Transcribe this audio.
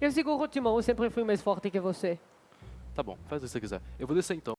Eu seguro o timão, eu sempre fui mais forte que você. Tá bom, faz o que você quiser. Eu vou descer então.